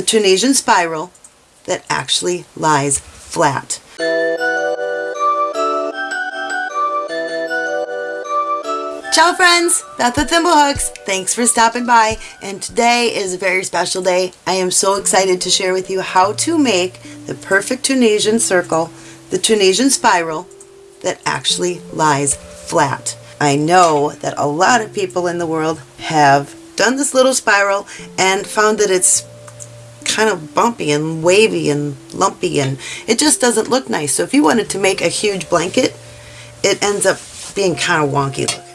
the Tunisian spiral that actually lies flat. Ciao friends, Beth with Thimblehooks. Thanks for stopping by and today is a very special day. I am so excited to share with you how to make the perfect Tunisian circle, the Tunisian spiral that actually lies flat. I know that a lot of people in the world have done this little spiral and found that it's kind of bumpy and wavy and lumpy and it just doesn't look nice. So if you wanted to make a huge blanket, it ends up being kind of wonky looking.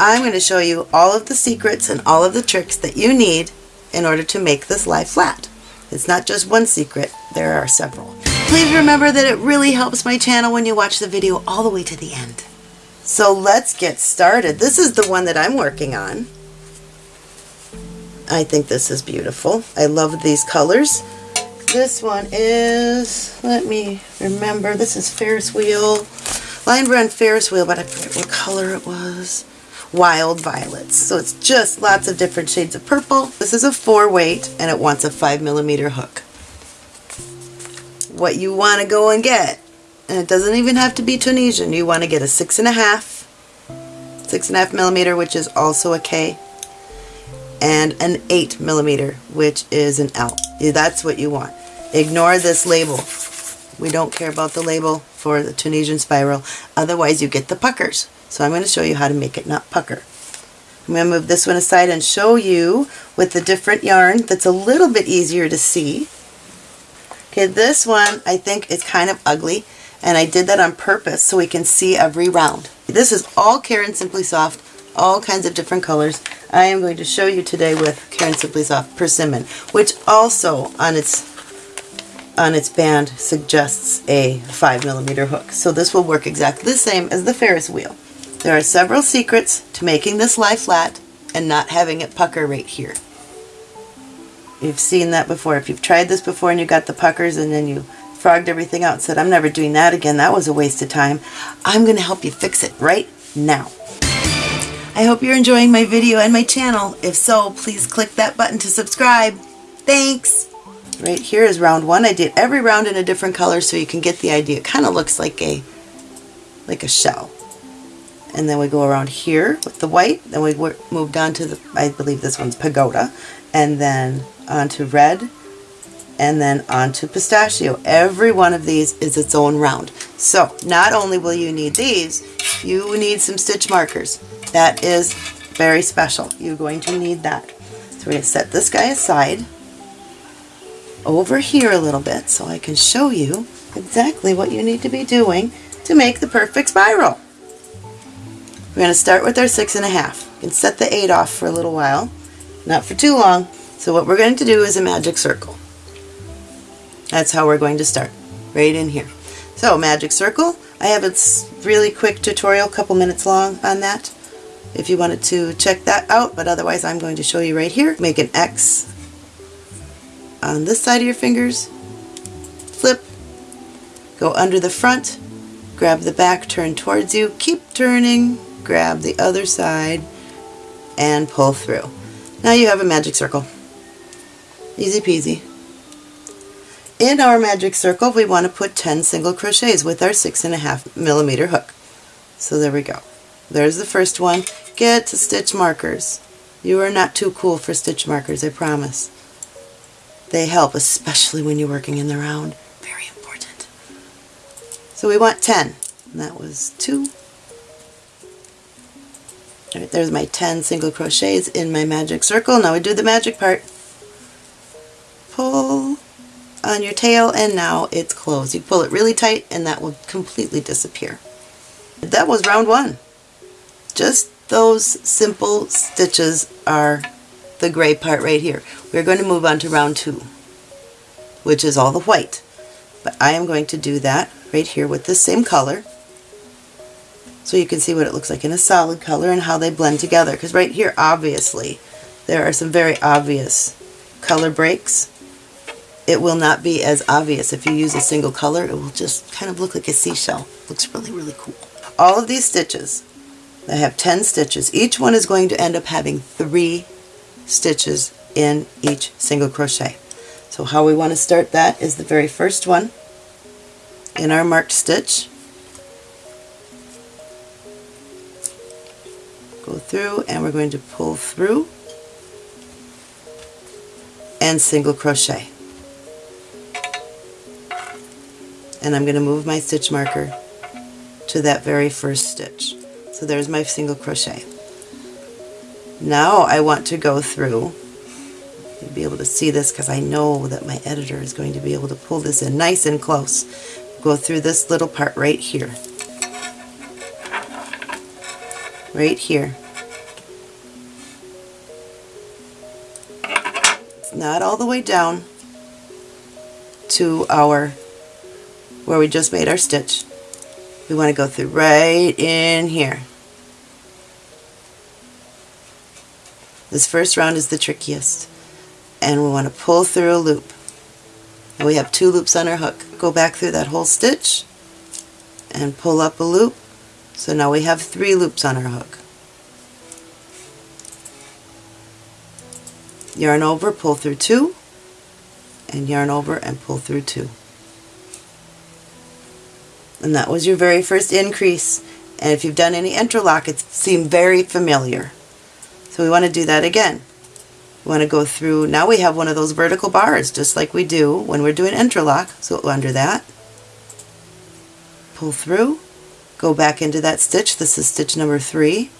I'm going to show you all of the secrets and all of the tricks that you need in order to make this lie flat. It's not just one secret, there are several. Please remember that it really helps my channel when you watch the video all the way to the end. So let's get started. This is the one that I'm working on. I think this is beautiful. I love these colors. This one is, let me remember, this is Ferris Wheel, Lion Brand Ferris Wheel, but I forget what color it was. Wild Violets. So it's just lots of different shades of purple. This is a four weight and it wants a five millimeter hook. What you want to go and get, and it doesn't even have to be Tunisian, you want to get a six and a half, six and a half millimeter, which is also a K, and an eight millimeter, which is an L. That's what you want. Ignore this label. We don't care about the label for the Tunisian spiral, otherwise you get the puckers. So I'm going to show you how to make it not pucker. I'm going to move this one aside and show you with the different yarn that's a little bit easier to see. Okay, this one I think is kind of ugly and I did that on purpose so we can see every round. This is all Caron Simply Soft, all kinds of different colors. I am going to show you today with Caron Simply Soft Persimmon, which also on its on its band suggests a 5 millimeter hook. So this will work exactly the same as the Ferris wheel. There are several secrets to making this lie flat and not having it pucker right here. You've seen that before. If you've tried this before and you got the puckers and then you frogged everything out and said, I'm never doing that again, that was a waste of time, I'm going to help you fix it right now. I hope you're enjoying my video and my channel. If so, please click that button to subscribe. Thanks! Right here is round one. I did every round in a different color so you can get the idea. It kind of looks like a like a shell and then we go around here with the white, then we move on to the, I believe this one's pagoda, and then onto red, and then onto pistachio. Every one of these is its own round. So not only will you need these, you need some stitch markers. That is very special. You're going to need that. So we're going to set this guy aside over here a little bit so I can show you exactly what you need to be doing to make the perfect spiral. We're going to start with our six and a half. You can set the eight off for a little while, not for too long. So what we're going to do is a magic circle. That's how we're going to start, right in here. So magic circle, I have a really quick tutorial, a couple minutes long on that if you wanted to check that out, but otherwise I'm going to show you right here. Make an X on this side of your fingers, flip, go under the front, grab the back, turn towards you, keep turning, grab the other side and pull through. Now you have a magic circle. Easy peasy. In our magic circle we want to put 10 single crochets with our six and a half millimeter hook. So there we go. There's the first one. Get to stitch markers. You are not too cool for stitch markers, I promise. They help, especially when you're working in the round. Very important. So we want 10. And that was two, Right, there's my 10 single crochets in my magic circle. Now we do the magic part. Pull on your tail and now it's closed. You pull it really tight and that will completely disappear. That was round one. Just those simple stitches are the gray part right here. We're going to move on to round two, which is all the white. But I am going to do that right here with the same color so you can see what it looks like in a solid color and how they blend together. Because right here obviously there are some very obvious color breaks. It will not be as obvious. If you use a single color it will just kind of look like a seashell. Looks really really cool. All of these stitches I have 10 stitches each one is going to end up having three stitches in each single crochet So how we want to start that is the very first one in our marked stitch. Go through and we're going to pull through and single crochet. And I'm going to move my stitch marker to that very first stitch. So there's my single crochet. Now I want to go through, be able to see this because I know that my editor is going to be able to pull this in nice and close. Go through this little part right here. Right here. It's not all the way down to our, where we just made our stitch. We want to go through right in here. This first round is the trickiest. And we want to pull through a loop. And we have two loops on our hook. Go back through that whole stitch and pull up a loop. So now we have three loops on our hook. Yarn over, pull through two, and yarn over and pull through two. And that was your very first increase. And if you've done any entrelac, it seemed very familiar. So we want to do that again. We want to go through, now we have one of those vertical bars, just like we do when we're doing entrelac. So under that, pull through, go back into that stitch, this is stitch number three,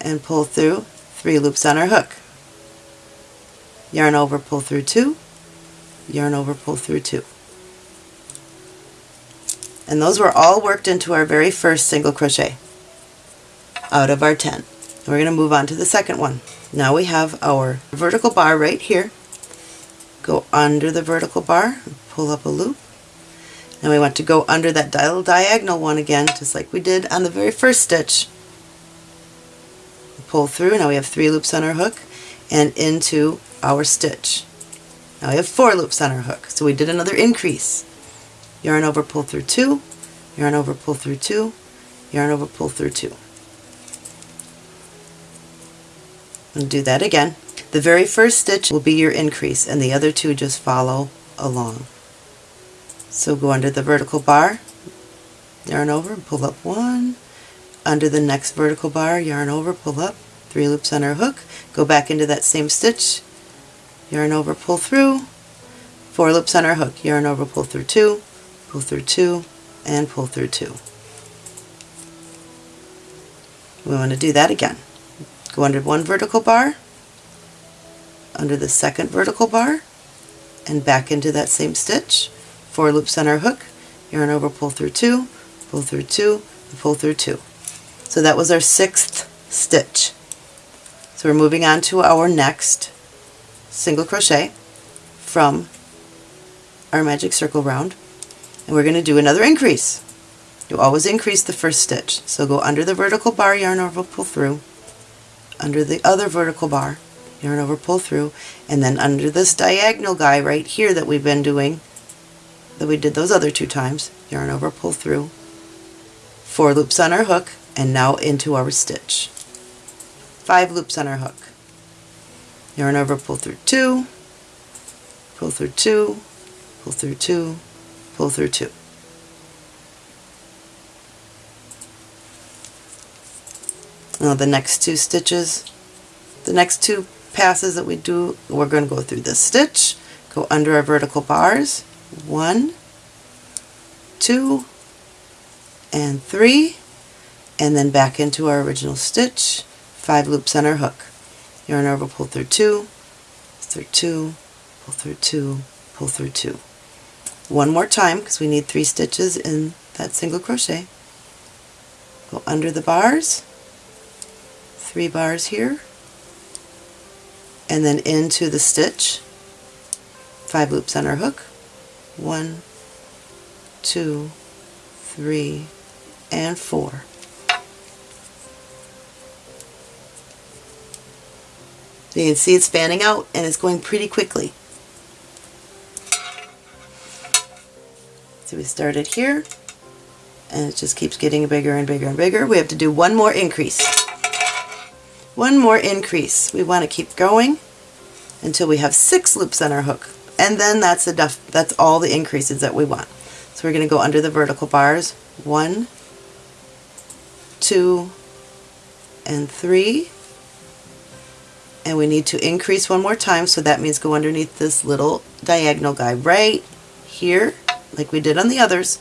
and pull through three loops on our hook. Yarn over, pull through two, yarn over, pull through two. And those were all worked into our very first single crochet out of our 10. We're going to move on to the second one. Now we have our vertical bar right here. Go under the vertical bar, pull up a loop. Now we want to go under that diagonal one again, just like we did on the very first stitch. Pull through, now we have three loops on our hook, and into our stitch. Now we have four loops on our hook, so we did another increase. Yarn over, pull through two, yarn over, pull through two, yarn over, pull through two. and do that again. The very first stitch will be your increase and the other two just follow along. So go under the vertical bar, yarn over, pull up one, under the next vertical bar, yarn over, pull up, three loops on our hook, go back into that same stitch, yarn over, pull through, four loops on our hook, yarn over, pull through two, pull through two, and pull through two. We want to do that again. Go under one vertical bar, under the second vertical bar, and back into that same stitch. Four loops on our hook, yarn over, pull through two, pull through two, and pull through two. So that was our sixth stitch. So we're moving on to our next single crochet from our magic circle round and we're going to do another increase. You always increase the first stitch. So go under the vertical bar, yarn over, pull through, under the other vertical bar, yarn over, pull through, and then under this diagonal guy right here that we've been doing, that we did those other two times, yarn over, pull through, four loops on our hook, and now into our stitch. Five loops on our hook. Yarn over, pull through two, pull through two, pull through two, pull through two. Now the next two stitches, the next two passes that we do, we're going to go through this stitch, go under our vertical bars, one, two, and three, and then back into our original stitch, five loops on our hook. Yarn over, pull through two, through two, pull through two, pull through two. One more time because we need three stitches in that single crochet. Go under the bars, three bars here and then into the stitch. Five loops on our hook. One two three and four. You can see it's fanning out and it's going pretty quickly so we started here and it just keeps getting bigger and bigger and bigger we have to do one more increase one more increase. We want to keep going until we have six loops on our hook. And then that's, the that's all the increases that we want. So we're going to go under the vertical bars, one, two, and three. And we need to increase one more time, so that means go underneath this little diagonal guy right here, like we did on the others.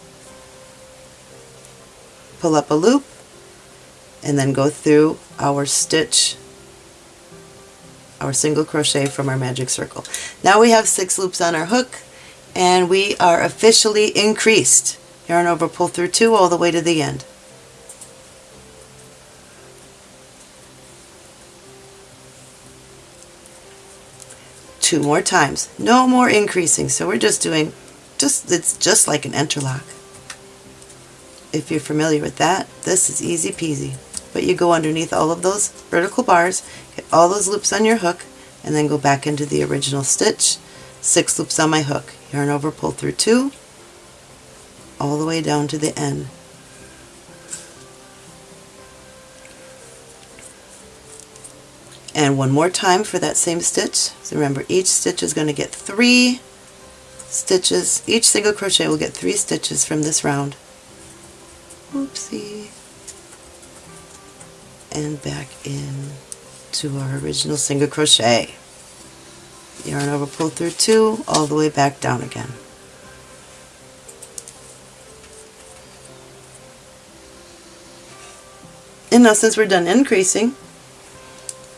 Pull up a loop, and then go through our stitch our single crochet from our magic circle. Now we have six loops on our hook and we are officially increased. Yarn over, pull through two all the way to the end. Two more times. No more increasing. So we're just doing, just it's just like an entrelac. If you're familiar with that, this is easy peasy. But you go underneath all of those vertical bars, get all those loops on your hook, and then go back into the original stitch. Six loops on my hook. Yarn over, pull through two, all the way down to the end. And one more time for that same stitch. So remember, each stitch is going to get three stitches. Each single crochet will get three stitches from this round. Oopsie and back in to our original single crochet. Yarn over, pull through two, all the way back down again. And now since we're done increasing,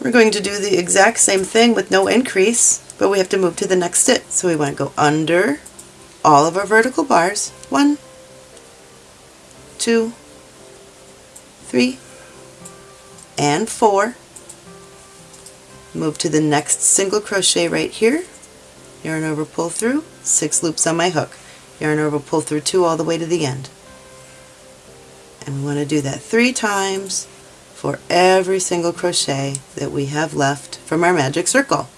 we're going to do the exact same thing with no increase, but we have to move to the next stitch. So we want to go under all of our vertical bars. One, two, three, and four. Move to the next single crochet right here, yarn over, pull through, six loops on my hook, yarn over, pull through two all the way to the end. And we want to do that three times for every single crochet that we have left from our magic circle.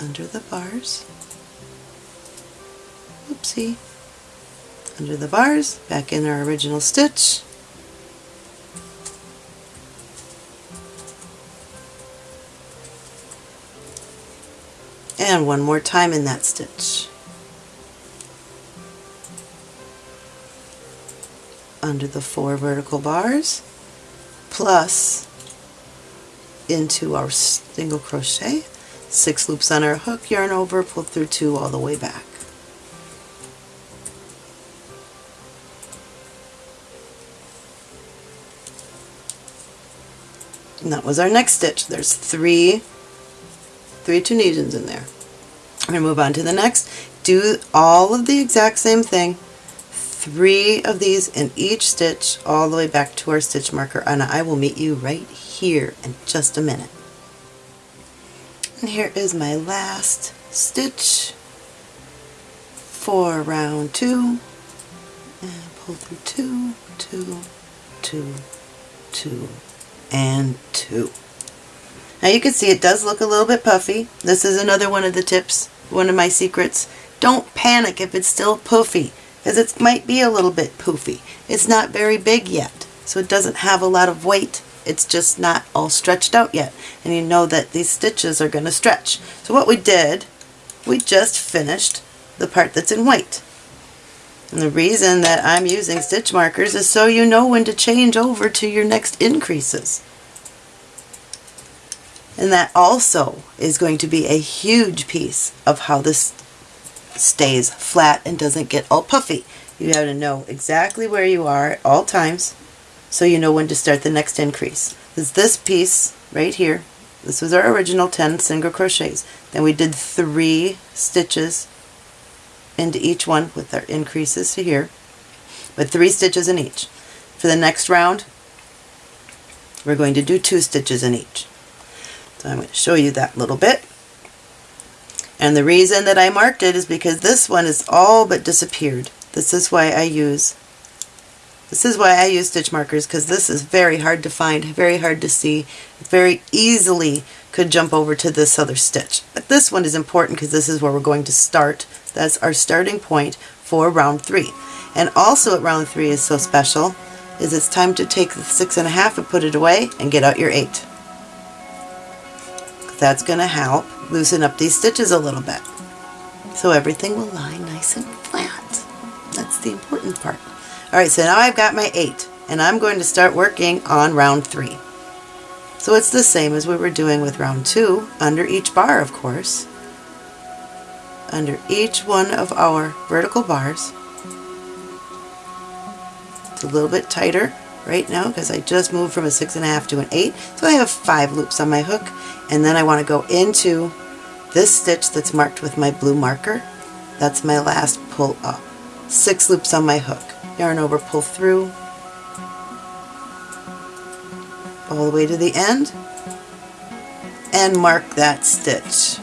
Under the bars. Oopsie under the bars, back in our original stitch. And one more time in that stitch. Under the four vertical bars, plus into our single crochet, six loops on our hook, yarn over, pull through two all the way back. And that was our next stitch. There's three, three Tunisians in there. I'm going to move on to the next. Do all of the exact same thing. Three of these in each stitch all the way back to our stitch marker and I will meet you right here in just a minute. And here is my last stitch for round two. And pull through two, two, two, two, and two. Now you can see it does look a little bit puffy. This is another one of the tips, one of my secrets. Don't panic if it's still poofy, because it might be a little bit poofy. It's not very big yet, so it doesn't have a lot of weight. It's just not all stretched out yet. And you know that these stitches are going to stretch. So what we did, we just finished the part that's in white. And the reason that I'm using stitch markers is so you know when to change over to your next increases. And that also is going to be a huge piece of how this stays flat and doesn't get all puffy. You have to know exactly where you are at all times so you know when to start the next increase. Is this piece right here, this was our original 10 single crochets. Then we did three stitches into each one with our increases here, with three stitches in each. For the next round, we're going to do two stitches in each. So I'm going to show you that little bit. And the reason that I marked it is because this one is all but disappeared. This is why I use this is why I use stitch markers because this is very hard to find, very hard to see, very easily could jump over to this other stitch. But this one is important because this is where we're going to start that's our starting point for round three. And also at round three is so special is it's time to take the six and a half and put it away and get out your eight. That's going to help loosen up these stitches a little bit. So everything will lie nice and flat. That's the important part. Alright, so now I've got my eight and I'm going to start working on round three. So it's the same as we were doing with round two, under each bar of course. Under each one of our vertical bars. It's a little bit tighter right now because I just moved from a six and a half to an eight. So I have five loops on my hook and then I want to go into this stitch that's marked with my blue marker. That's my last pull up. Six loops on my hook. Yarn over, pull through, all the way to the end and mark that stitch.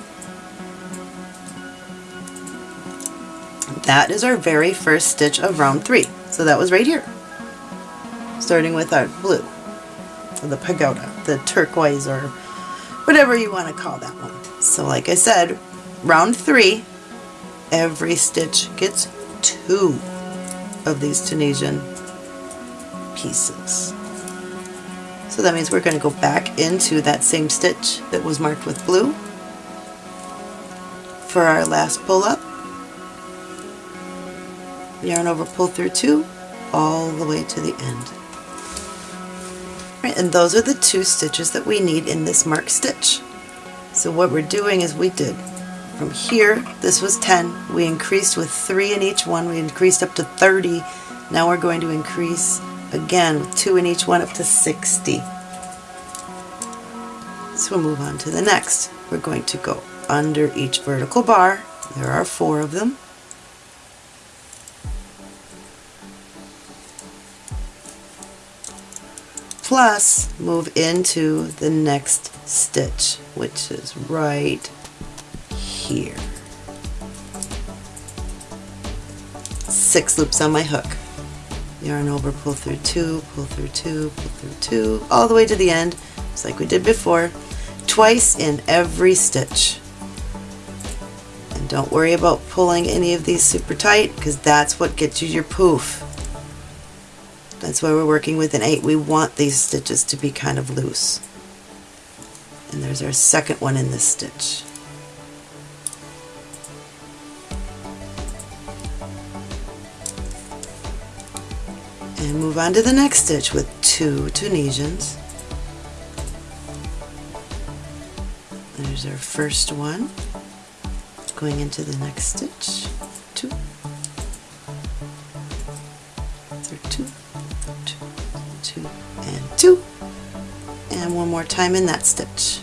That is our very first stitch of round three. So that was right here. Starting with our blue, the pagoda, the turquoise or whatever you want to call that one. So like I said, round three, every stitch gets two of these Tunisian pieces. So that means we're going to go back into that same stitch that was marked with blue for our last pull up. Yarn over, pull through two, all the way to the end. Right, and those are the two stitches that we need in this marked stitch. So what we're doing is we did from here, this was 10, we increased with 3 in each one, we increased up to 30, now we're going to increase again with 2 in each one up to 60. So we'll move on to the next. We're going to go under each vertical bar, there are four of them, plus move into the next stitch which is right here. Six loops on my hook. Yarn over, pull through two, pull through two, pull through two, all the way to the end, just like we did before, twice in every stitch. And don't worry about pulling any of these super tight because that's what gets you your poof. That's why we're working with an 8. We want these stitches to be kind of loose. And there's our second one in this stitch. And move on to the next stitch with two Tunisians. There's our first one. Going into the next stitch. Two. There two two, and two. And one more time in that stitch.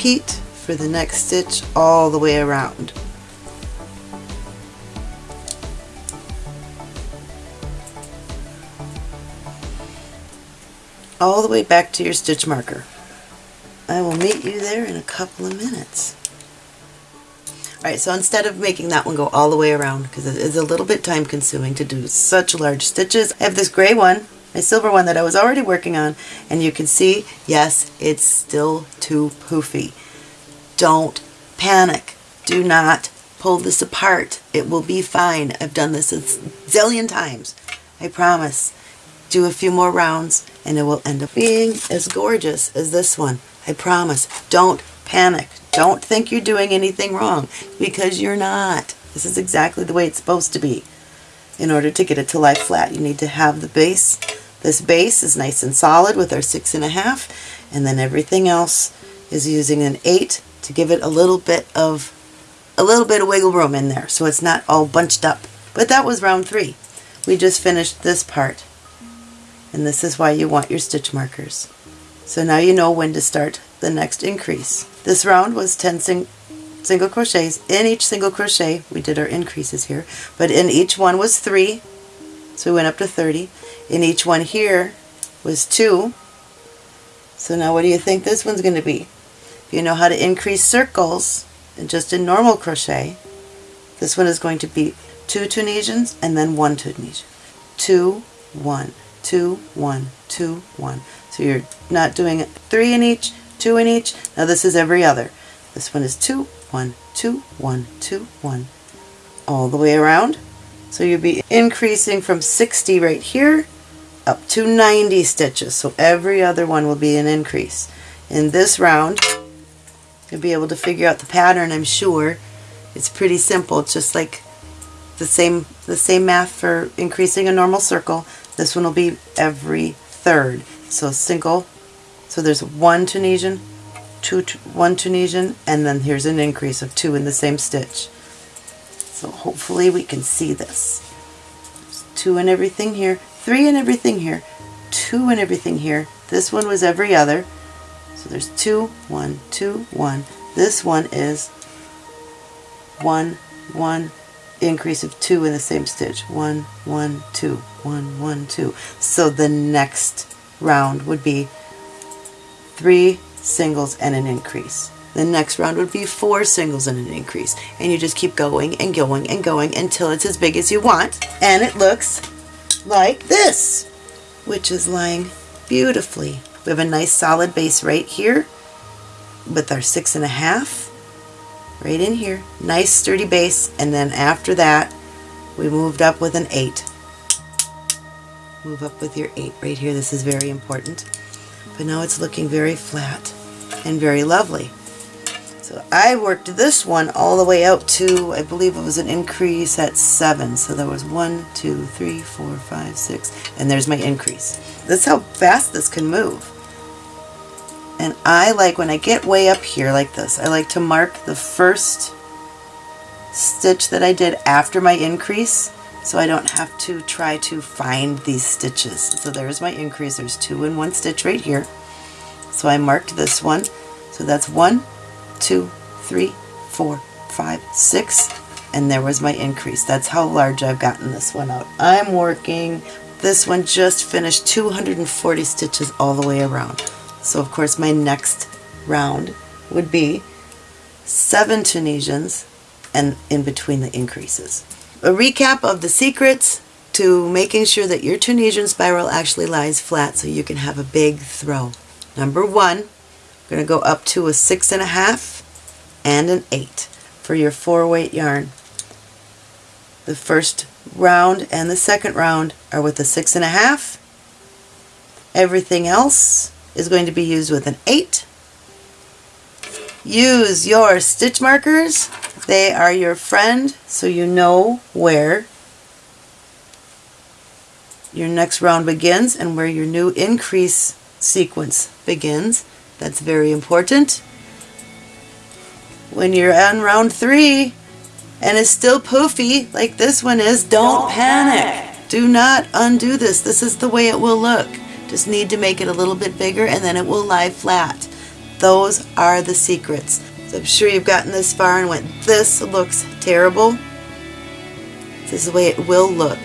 Repeat for the next stitch all the way around. all the way back to your stitch marker. I will meet you there in a couple of minutes. Alright, so instead of making that one go all the way around, because it is a little bit time consuming to do such large stitches, I have this gray one, my silver one that I was already working on, and you can see, yes, it's still too poofy. Don't panic. Do not pull this apart. It will be fine. I've done this a zillion times. I promise do a few more rounds and it will end up being as gorgeous as this one. I promise. Don't panic. Don't think you're doing anything wrong because you're not. This is exactly the way it's supposed to be. In order to get it to lie flat, you need to have the base. This base is nice and solid with our six and a half, and then everything else is using an eight to give it a little bit of a little bit of wiggle room in there so it's not all bunched up. But that was round three. We just finished this part and this is why you want your stitch markers. So now you know when to start the next increase. This round was 10 sing single crochets. In each single crochet, we did our increases here, but in each one was 3, so we went up to 30. In each one here was 2, so now what do you think this one's going to be? If you know how to increase circles, and just in normal crochet, this one is going to be 2 Tunisians and then 1 Tunisian. 2, 1, two, one, two, one. So you're not doing three in each, two in each. Now this is every other. This one is two, one, two, one, two, one, all the way around. So you'll be increasing from 60 right here up to 90 stitches. So every other one will be an increase. In this round, you'll be able to figure out the pattern, I'm sure. It's pretty simple. It's just like the same, the same math for increasing a normal circle. This one will be every third. So single, so there's one Tunisian, two, one Tunisian, and then here's an increase of two in the same stitch. So hopefully we can see this. Two and everything here, three and everything here, two and everything here. This one was every other. So there's two, one, two, one. This one is one, one, increase of two in the same stitch. One, one, two, one, one, two. So the next round would be three singles and an increase. The next round would be four singles and an increase. And you just keep going and going and going until it's as big as you want. And it looks like this, which is lying beautifully. We have a nice solid base right here with our six and a half right in here. Nice sturdy base. And then after that, we moved up with an eight. Move up with your eight right here. This is very important. But now it's looking very flat and very lovely. So I worked this one all the way out to, I believe it was an increase at seven. So there was one, two, three, four, five, six, and there's my increase. That's how fast this can move. And I like, when I get way up here like this, I like to mark the first stitch that I did after my increase so I don't have to try to find these stitches. So there's my increase. There's two in one stitch right here. So I marked this one. So that's one, two, three, four, five, six, and there was my increase. That's how large I've gotten this one out. I'm working, this one just finished 240 stitches all the way around. So of course my next round would be seven Tunisians and in between the increases. A recap of the secrets to making sure that your Tunisian spiral actually lies flat so you can have a big throw. Number one, going to go up to a six and a half and an eight for your four weight yarn. The first round and the second round are with a six and a half. Everything else is going to be used with an eight. Use your stitch markers. They are your friend so you know where your next round begins and where your new increase sequence begins. That's very important. When you're on round three and it's still poofy like this one is, don't, don't panic. panic. Do not undo this. This is the way it will look. Just need to make it a little bit bigger and then it will lie flat. Those are the secrets. So I'm sure you've gotten this far and went, this looks terrible. This is the way it will look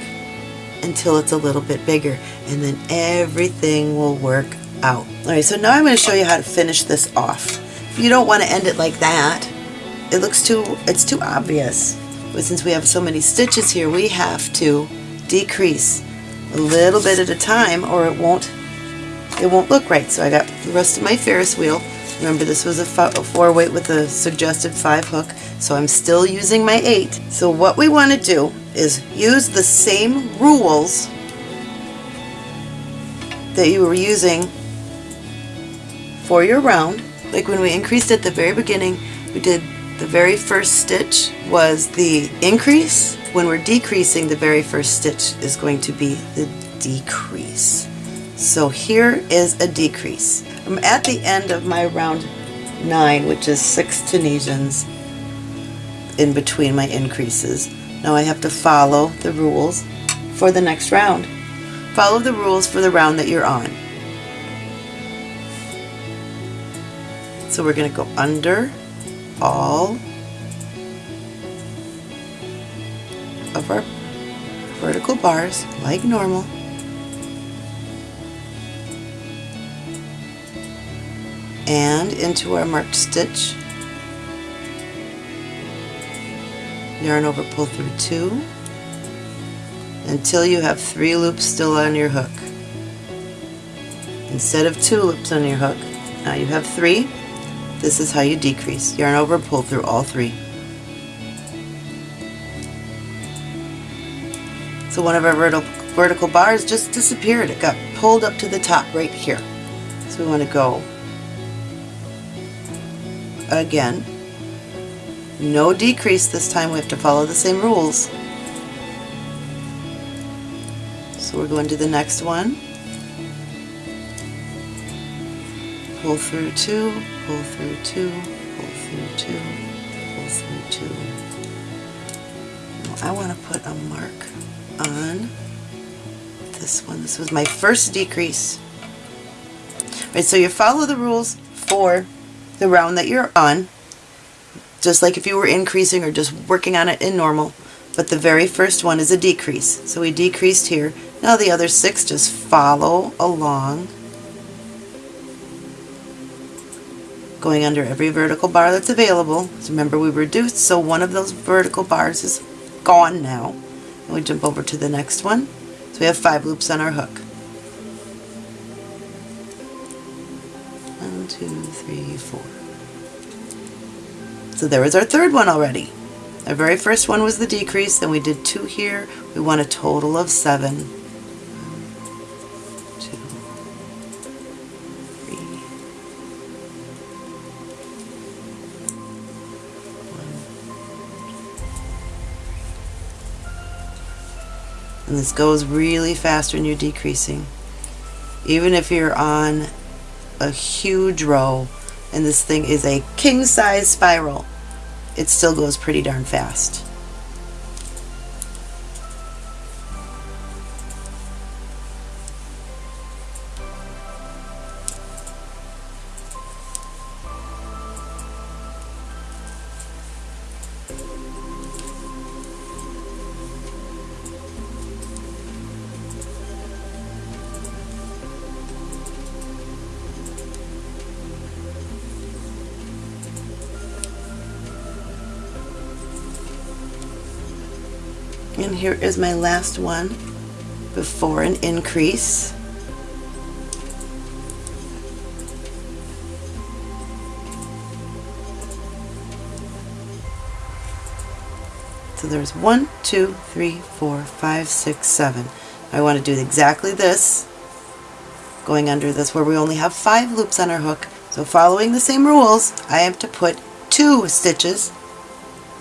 until it's a little bit bigger and then everything will work out. Alright, so now I'm going to show you how to finish this off. You don't want to end it like that. It looks too, it's too obvious. But since we have so many stitches here, we have to decrease a little bit at a time or it won't, it won't look right. So I got the rest of my Ferris wheel. Remember this was a, four weight with a suggested five hook, so I'm still using my eight. So what we want to do is use the same rules that you were using for your round. Like when we increased at the very beginning, we did the very first stitch was the increase. When we're decreasing, the very first stitch is going to be the decrease. So here is a decrease. I'm at the end of my round 9, which is 6 Tunisians in between my increases. Now I have to follow the rules for the next round. Follow the rules for the round that you're on. So we're going to go under all of our vertical bars like normal. and into our marked stitch. Yarn over pull through two until you have three loops still on your hook. instead of two loops on your hook, now you have three. This is how you decrease. Yarn over, pull through all three. So one of our vertical, vertical bars just disappeared. It got pulled up to the top right here. So we want to go again. No decrease this time. We have to follow the same rules. So we're going to the next one. Pull through two, pull through two, pull through two, pull through two. I want to put a mark on this one. This was my first decrease. Right, so you follow the rules for the round that you're on, just like if you were increasing or just working on it in normal, but the very first one is a decrease. So we decreased here. Now the other six just follow along, going under every vertical bar that's available. So remember we reduced, so one of those vertical bars is gone now. And we jump over to the next one. So we have five loops on our hook. One, two, three, four. So there was our third one already. Our very first one was the decrease, then we did two here. We want a total of seven. And this goes really fast when you're decreasing. Even if you're on a huge row and this thing is a king size spiral, it still goes pretty darn fast. Here is my last one before an increase. So there's one, two, three, four, five, six, seven. I want to do exactly this, going under this where we only have five loops on our hook. So following the same rules, I have to put two stitches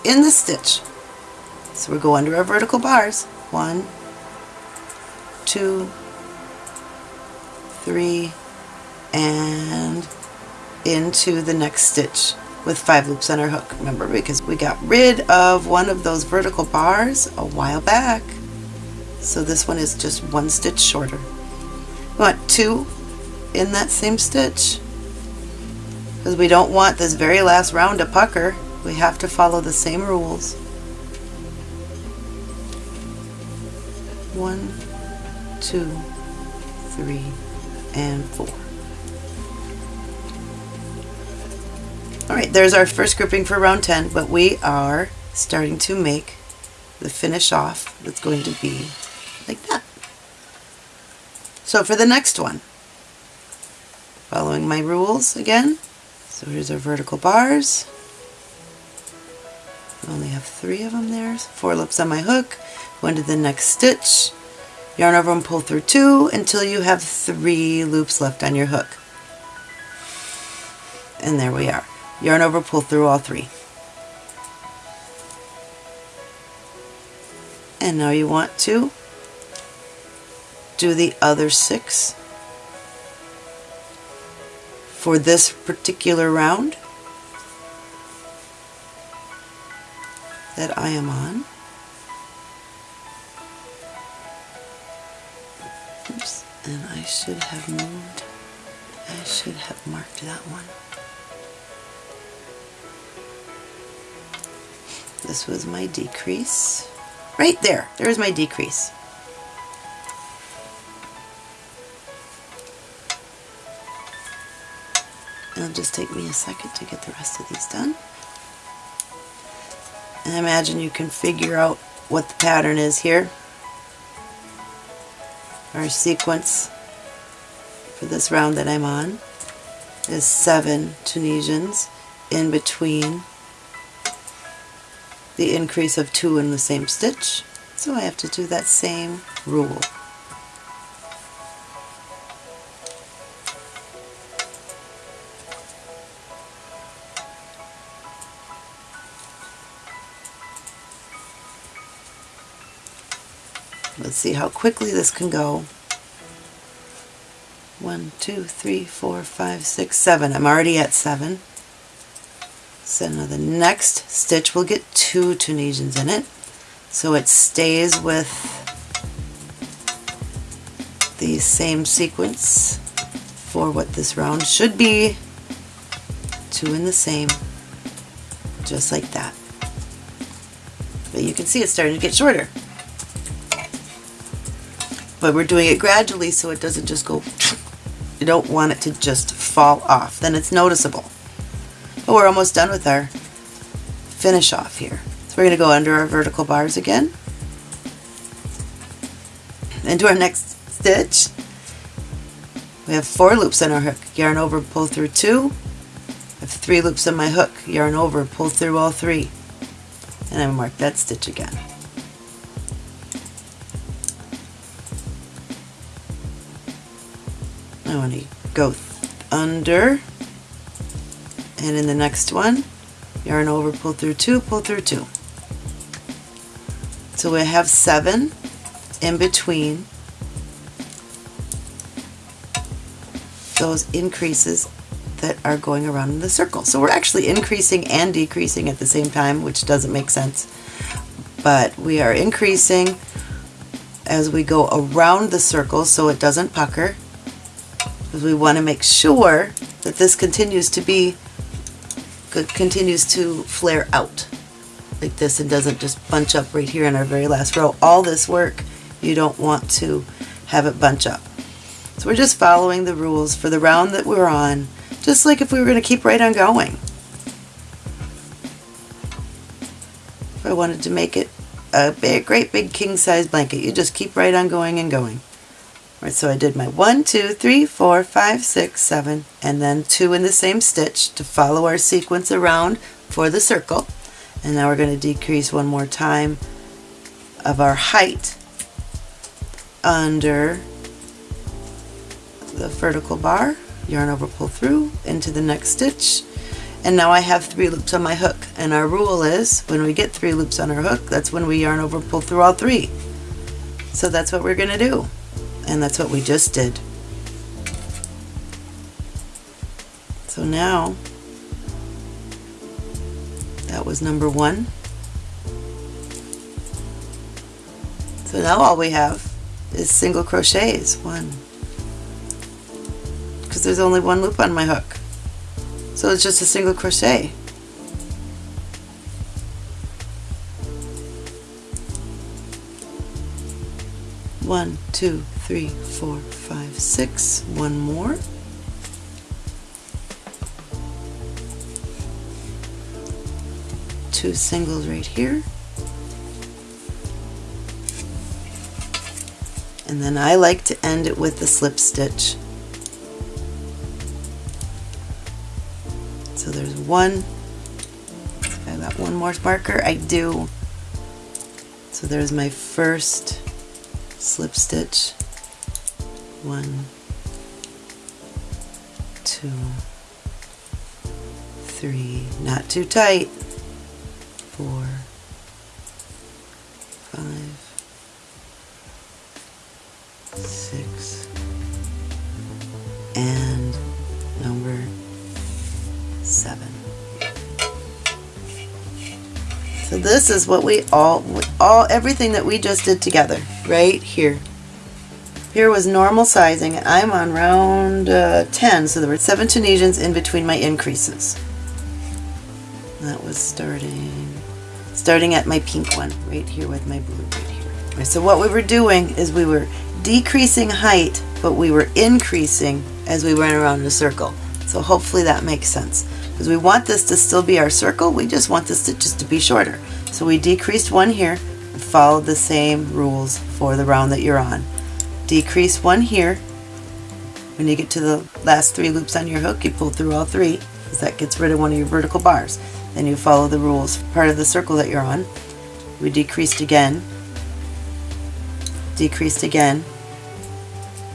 in the stitch so we go under our vertical bars. One, two, three, and into the next stitch with five loops on our hook. Remember, because we got rid of one of those vertical bars a while back. So this one is just one stitch shorter. We want two in that same stitch because we don't want this very last round to pucker. We have to follow the same rules. One, two, three, and four. Alright, there's our first grouping for round 10, but we are starting to make the finish off that's going to be like that. So for the next one, following my rules again, so here's our vertical bars. I only have three of them there, four loops on my hook, into the next stitch, yarn over and pull through two until you have three loops left on your hook. And there we are. Yarn over, pull through all three. And now you want to do the other six for this particular round that I am on. Should have moved, I should have marked that one. This was my decrease. Right there, there's my decrease. It'll just take me a second to get the rest of these done. And imagine you can figure out what the pattern is here our sequence for this round that I'm on is seven Tunisians in between the increase of two in the same stitch. So I have to do that same rule. Let's see how quickly this can go. One, two, three, four, five, six, seven. I'm already at seven. So now the next stitch will get two Tunisians in it. So it stays with the same sequence for what this round should be. Two in the same, just like that. But you can see it's starting to get shorter but we're doing it gradually so it doesn't just go don't want it to just fall off then it's noticeable. But we're almost done with our finish off here. So we're going to go under our vertical bars again. Into our next stitch. We have four loops on our hook. Yarn over pull through two. I have three loops on my hook. Yarn over pull through all three. And I mark that stitch again I want to go under and in the next one yarn over pull through two pull through two. So we have seven in between. Those increases that are going around in the circle. So we're actually increasing and decreasing at the same time which doesn't make sense. But we are increasing as we go around the circle so it doesn't pucker because we want to make sure that this continues to be continues to flare out like this and doesn't just bunch up right here in our very last row. All this work you don't want to have it bunch up. So we're just following the rules for the round that we're on just like if we were going to keep right on going. If I wanted to make it a big, great big king size blanket, you just keep right on going and going. So I did my one, two, three, four, five, six, seven, and then two in the same stitch to follow our sequence around for the circle. And now we're going to decrease one more time of our height under the vertical bar, yarn over, pull through into the next stitch. And now I have three loops on my hook. And our rule is when we get three loops on our hook, that's when we yarn over, pull through all three. So that's what we're going to do and that's what we just did. So now, that was number one. So now all we have is single crochets. One, because there's only one loop on my hook. So it's just a single crochet. One, two, three, four, five, six. One more. Two singles right here. And then I like to end it with the slip stitch. So there's one, I got one more marker, I do. So there's my first slip stitch one, two, three, not too tight, four, five, six, and number seven. So this is what we all, all everything that we just did together, right here. Here was normal sizing. I'm on round uh, 10, so there were seven Tunisians in between my increases. That was starting, starting at my pink one, right here with my blue right here. So what we were doing is we were decreasing height, but we were increasing as we went around the circle. So hopefully that makes sense. Because we want this to still be our circle, we just want the stitches to be shorter. So we decreased one here and followed the same rules for the round that you're on decrease one here, When you get to the last three loops on your hook, you pull through all three because that gets rid of one of your vertical bars. Then you follow the rules. Part of the circle that you're on, we decreased again, decreased again,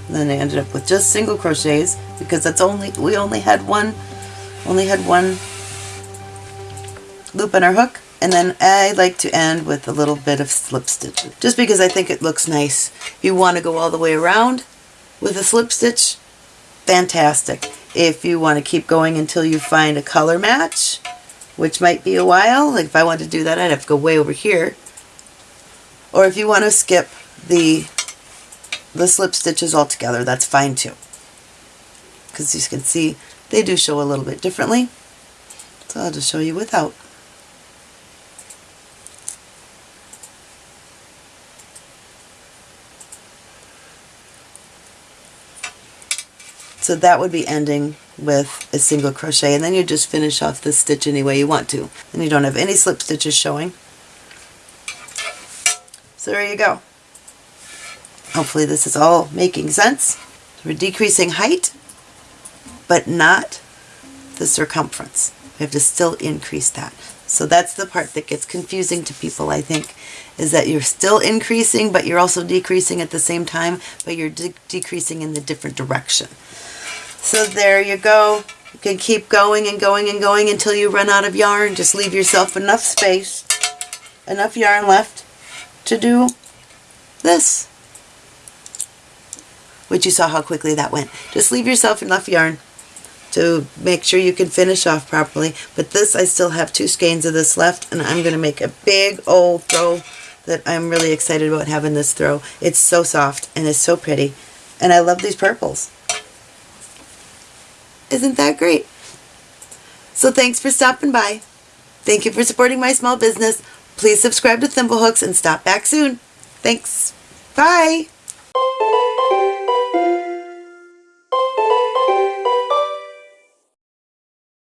then I ended up with just single crochets because that's only we only had one only had one loop on our hook and then I like to end with a little bit of slip stitch just because I think it looks nice. If you want to go all the way around with a slip stitch, fantastic. If you want to keep going until you find a color match, which might be a while, like if I wanted to do that I'd have to go way over here. Or if you want to skip the the slip stitches altogether, that's fine too. Because you can see they do show a little bit differently. So I'll just show you without. So that would be ending with a single crochet and then you just finish off the stitch any way you want to. And you don't have any slip stitches showing. So there you go. Hopefully this is all making sense. We're decreasing height, but not the circumference. We have to still increase that. So that's the part that gets confusing to people, I think, is that you're still increasing, but you're also decreasing at the same time, but you're de decreasing in the different direction. So there you go. You can keep going and going and going until you run out of yarn. Just leave yourself enough space, enough yarn left to do this. Which you saw how quickly that went. Just leave yourself enough yarn to make sure you can finish off properly. But this, I still have two skeins of this left, and I'm going to make a big old throw that I'm really excited about having this throw. It's so soft, and it's so pretty, and I love these purples. Isn't that great? So thanks for stopping by. Thank you for supporting my small business. Please subscribe to Thimblehooks and stop back soon. Thanks. Bye.